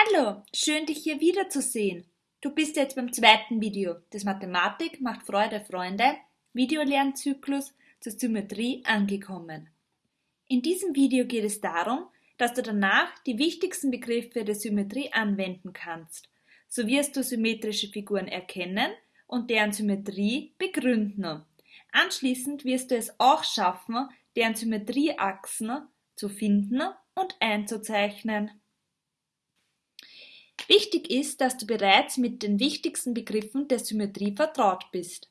Hallo, schön dich hier wiederzusehen. Du bist jetzt beim zweiten Video des Mathematik macht Freude Freunde Videolernzyklus zur Symmetrie angekommen. In diesem Video geht es darum, dass du danach die wichtigsten Begriffe der Symmetrie anwenden kannst. So wirst du symmetrische Figuren erkennen und deren Symmetrie begründen. Anschließend wirst du es auch schaffen, deren Symmetrieachsen zu finden und einzuzeichnen. Wichtig ist, dass du bereits mit den wichtigsten Begriffen der Symmetrie vertraut bist.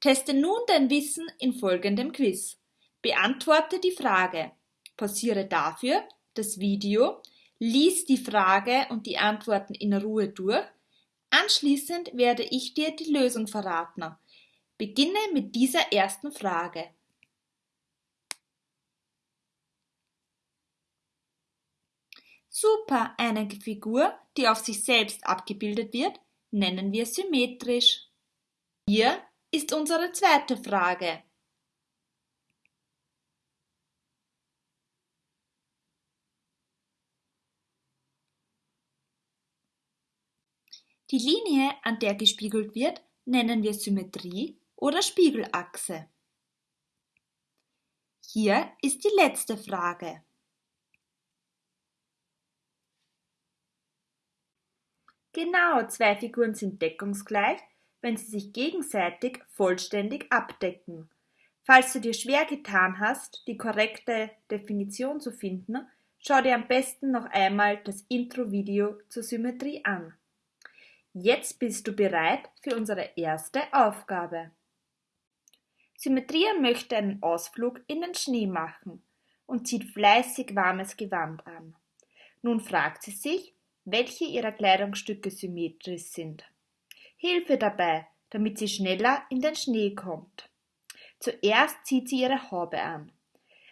Teste nun dein Wissen in folgendem Quiz. Beantworte die Frage. Pausiere dafür das Video, lies die Frage und die Antworten in Ruhe durch. Anschließend werde ich dir die Lösung verraten. Beginne mit dieser ersten Frage. Super, eine Figur, die auf sich selbst abgebildet wird, nennen wir symmetrisch. Hier ist unsere zweite Frage. Die Linie, an der gespiegelt wird, nennen wir Symmetrie oder Spiegelachse. Hier ist die letzte Frage. Genau, zwei Figuren sind deckungsgleich, wenn sie sich gegenseitig vollständig abdecken. Falls du dir schwer getan hast, die korrekte Definition zu finden, schau dir am besten noch einmal das Intro-Video zur Symmetrie an. Jetzt bist du bereit für unsere erste Aufgabe. Symmetria möchte einen Ausflug in den Schnee machen und zieht fleißig warmes Gewand an. Nun fragt sie sich, welche ihrer Kleidungsstücke symmetrisch sind. Hilfe dabei, damit sie schneller in den Schnee kommt. Zuerst zieht sie ihre Haube an.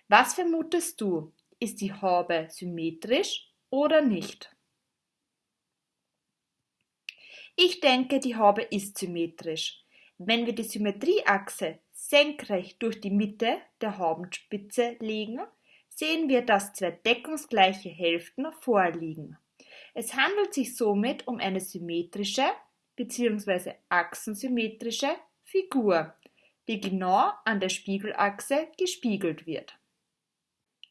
Was vermutest du? Ist die Haube symmetrisch oder nicht? Ich denke, die Haube ist symmetrisch. Wenn wir die Symmetrieachse senkrecht durch die Mitte der Haubenspitze legen, sehen wir, dass zwei deckungsgleiche Hälften vorliegen. Es handelt sich somit um eine symmetrische bzw. achsensymmetrische Figur, die genau an der Spiegelachse gespiegelt wird.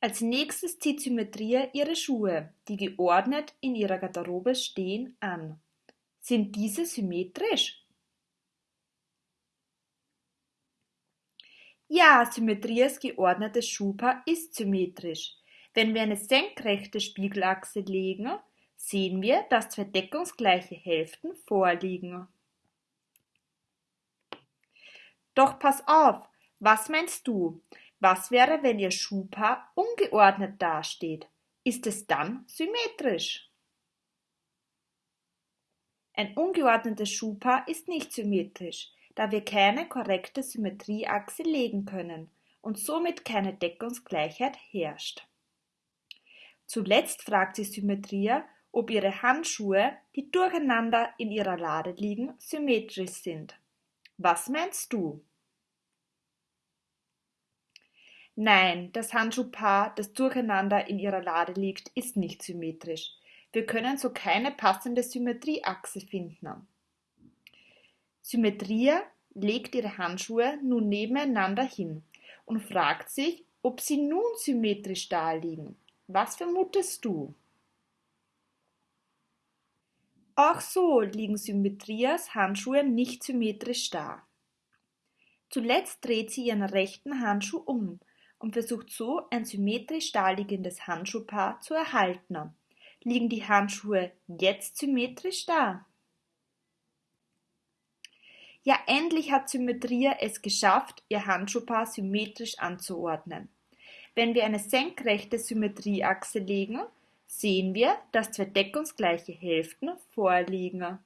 Als nächstes zieht Symmetria ihre Schuhe, die geordnet in ihrer Garderobe stehen, an. Sind diese symmetrisch? Ja, Symmetrias geordnetes Schuhpaar ist symmetrisch. Wenn wir eine senkrechte Spiegelachse legen, sehen wir, dass zwei deckungsgleiche Hälften vorliegen. Doch pass auf, was meinst du? Was wäre, wenn Ihr Schuhpaar ungeordnet dasteht? Ist es dann symmetrisch? Ein ungeordnetes Schuhpaar ist nicht symmetrisch, da wir keine korrekte Symmetrieachse legen können und somit keine Deckungsgleichheit herrscht. Zuletzt fragt sie Symmetria, ob ihre Handschuhe, die durcheinander in ihrer Lade liegen, symmetrisch sind. Was meinst du? Nein, das Handschuhpaar, das durcheinander in ihrer Lade liegt, ist nicht symmetrisch. Wir können so keine passende Symmetrieachse finden. Symmetria legt ihre Handschuhe nun nebeneinander hin und fragt sich, ob sie nun symmetrisch daliegen. Was vermutest du? Auch so liegen Symmetrias Handschuhe nicht symmetrisch da. Zuletzt dreht sie ihren rechten Handschuh um und versucht so ein symmetrisch daliegendes Handschuhpaar zu erhalten. Liegen die Handschuhe jetzt symmetrisch da? Ja, endlich hat Symmetria es geschafft, ihr Handschuhpaar symmetrisch anzuordnen. Wenn wir eine senkrechte Symmetrieachse legen, sehen wir, dass zwei deckungsgleiche Hälften vorliegen.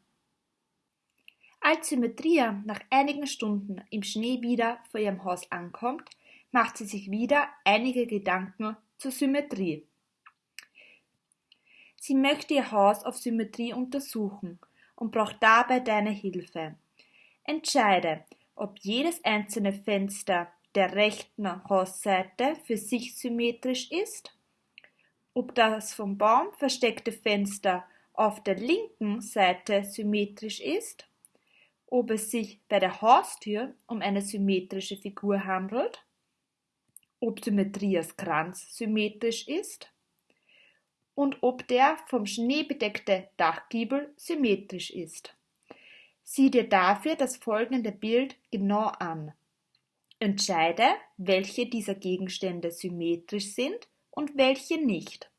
Als Symmetria nach einigen Stunden im Schnee wieder vor ihrem Haus ankommt, macht sie sich wieder einige Gedanken zur Symmetrie. Sie möchte ihr Haus auf Symmetrie untersuchen und braucht dabei deine Hilfe. Entscheide, ob jedes einzelne Fenster der rechten Hausseite für sich symmetrisch ist ob das vom Baum versteckte Fenster auf der linken Seite symmetrisch ist, ob es sich bei der Haustür um eine symmetrische Figur handelt, ob Symmetrias Kranz symmetrisch ist und ob der vom Schnee bedeckte Dachgiebel symmetrisch ist. Sieh dir dafür das folgende Bild genau an. Entscheide, welche dieser Gegenstände symmetrisch sind und welche nicht.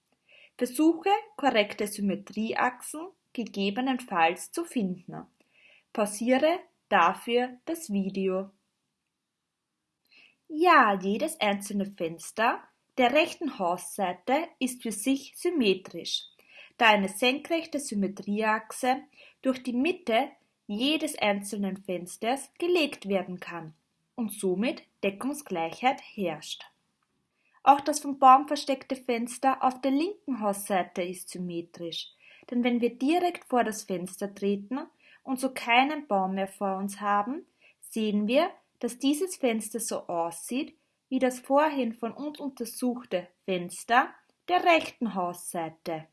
Versuche, korrekte Symmetrieachsen gegebenenfalls zu finden. Pausiere dafür das Video. Ja, jedes einzelne Fenster der rechten Hausseite ist für sich symmetrisch, da eine senkrechte Symmetrieachse durch die Mitte jedes einzelnen Fensters gelegt werden kann und somit Deckungsgleichheit herrscht. Auch das vom Baum versteckte Fenster auf der linken Hausseite ist symmetrisch, denn wenn wir direkt vor das Fenster treten und so keinen Baum mehr vor uns haben, sehen wir, dass dieses Fenster so aussieht wie das vorhin von uns untersuchte Fenster der rechten Hausseite.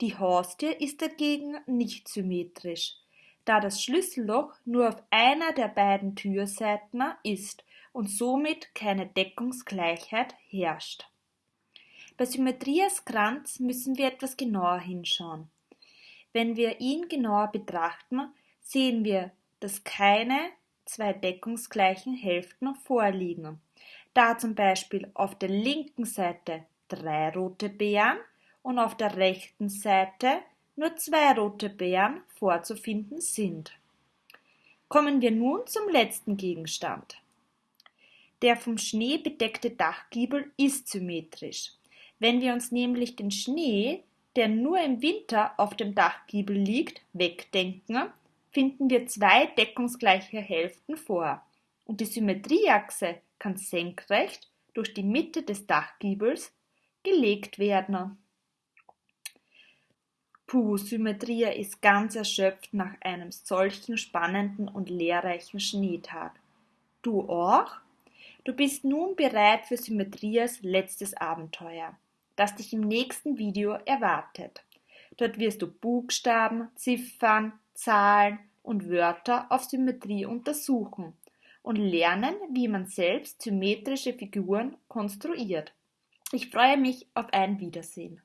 Die Haustür ist dagegen nicht symmetrisch, da das Schlüsselloch nur auf einer der beiden Türseiten ist und somit keine Deckungsgleichheit herrscht. Bei Symmetrias Kranz müssen wir etwas genauer hinschauen. Wenn wir ihn genauer betrachten, sehen wir, dass keine zwei deckungsgleichen Hälften vorliegen, da zum Beispiel auf der linken Seite drei rote Beeren und auf der rechten Seite nur zwei rote Beeren vorzufinden sind. Kommen wir nun zum letzten Gegenstand. Der vom Schnee bedeckte Dachgiebel ist symmetrisch. Wenn wir uns nämlich den Schnee, der nur im Winter auf dem Dachgiebel liegt, wegdenken, finden wir zwei deckungsgleiche Hälften vor und die Symmetrieachse kann senkrecht durch die Mitte des Dachgiebels gelegt werden. Puh, Symmetria ist ganz erschöpft nach einem solchen spannenden und lehrreichen Schneetag. Du auch? Du bist nun bereit für Symmetrias letztes Abenteuer, das dich im nächsten Video erwartet. Dort wirst du Buchstaben, Ziffern, Zahlen und Wörter auf Symmetrie untersuchen und lernen, wie man selbst symmetrische Figuren konstruiert. Ich freue mich auf ein Wiedersehen.